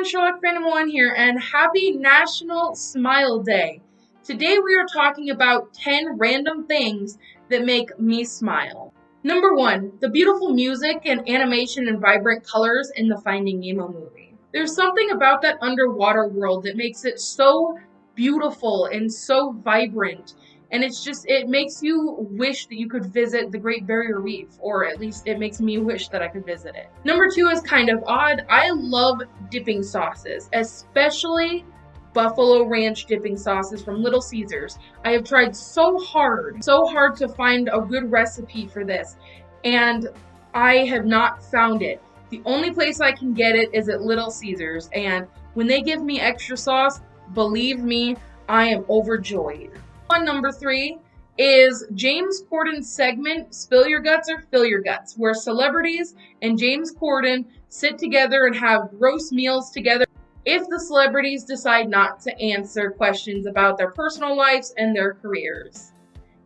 everyone, Sherlock Phantom 1 here, and happy National Smile Day. Today we are talking about 10 random things that make me smile. Number 1. The beautiful music and animation and vibrant colors in the Finding Nemo movie. There's something about that underwater world that makes it so beautiful and so vibrant and it's just it makes you wish that you could visit the Great Barrier Reef, or at least it makes me wish that I could visit it. Number two is kind of odd. I love dipping sauces, especially buffalo ranch dipping sauces from Little Caesars. I have tried so hard, so hard to find a good recipe for this, and I have not found it. The only place I can get it is at Little Caesars, and when they give me extra sauce, believe me, I am overjoyed on number three is James Corden's segment Spill Your Guts or Fill Your Guts, where celebrities and James Corden sit together and have gross meals together if the celebrities decide not to answer questions about their personal lives and their careers.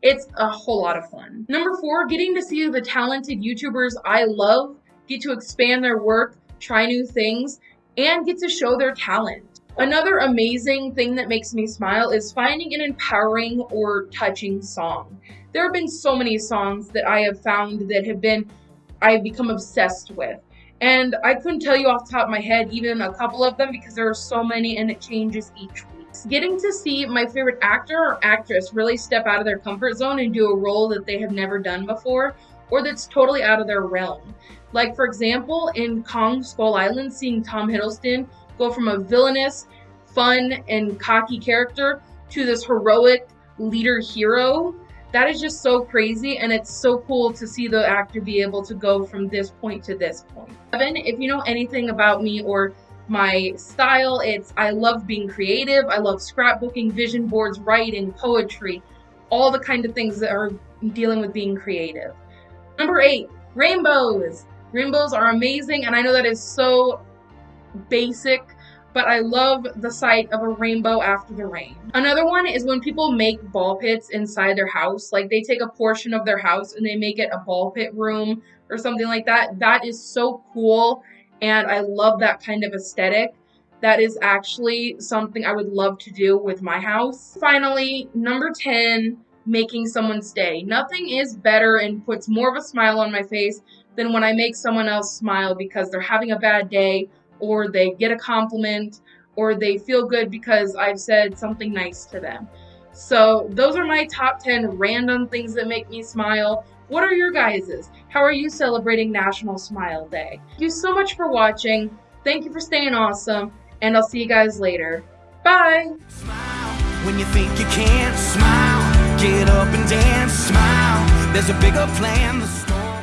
It's a whole lot of fun. Number four, getting to see the talented YouTubers I love get to expand their work, try new things, and get to show their talent. Another amazing thing that makes me smile is finding an empowering or touching song. There have been so many songs that I have found that have been, I've become obsessed with. And I couldn't tell you off the top of my head even a couple of them because there are so many and it changes each week. Getting to see my favorite actor or actress really step out of their comfort zone and do a role that they have never done before or that's totally out of their realm. Like, for example, in Kong Skull Island, seeing Tom Hiddleston go from a villainous, fun, and cocky character to this heroic leader hero. That is just so crazy, and it's so cool to see the actor be able to go from this point to this point. Evan, if you know anything about me or my style, it's I love being creative, I love scrapbooking, vision boards, writing, poetry, all the kind of things that are dealing with being creative. Number eight, rainbows. Rainbows are amazing, and I know that is so basic, but I love the sight of a rainbow after the rain. Another one is when people make ball pits inside their house. Like they take a portion of their house and they make it a ball pit room or something like that. That is so cool and I love that kind of aesthetic. That is actually something I would love to do with my house. Finally, number 10, making someone stay. Nothing is better and puts more of a smile on my face than when I make someone else smile because they're having a bad day or they get a compliment or they feel good because I've said something nice to them. So, those are my top 10 random things that make me smile. What are your guys's? How are you celebrating National Smile Day? Thank you so much for watching. Thank you for staying awesome, and I'll see you guys later. Bye! Smile when you think you can't smile. Get up and dance, smile. There's a bigger plan.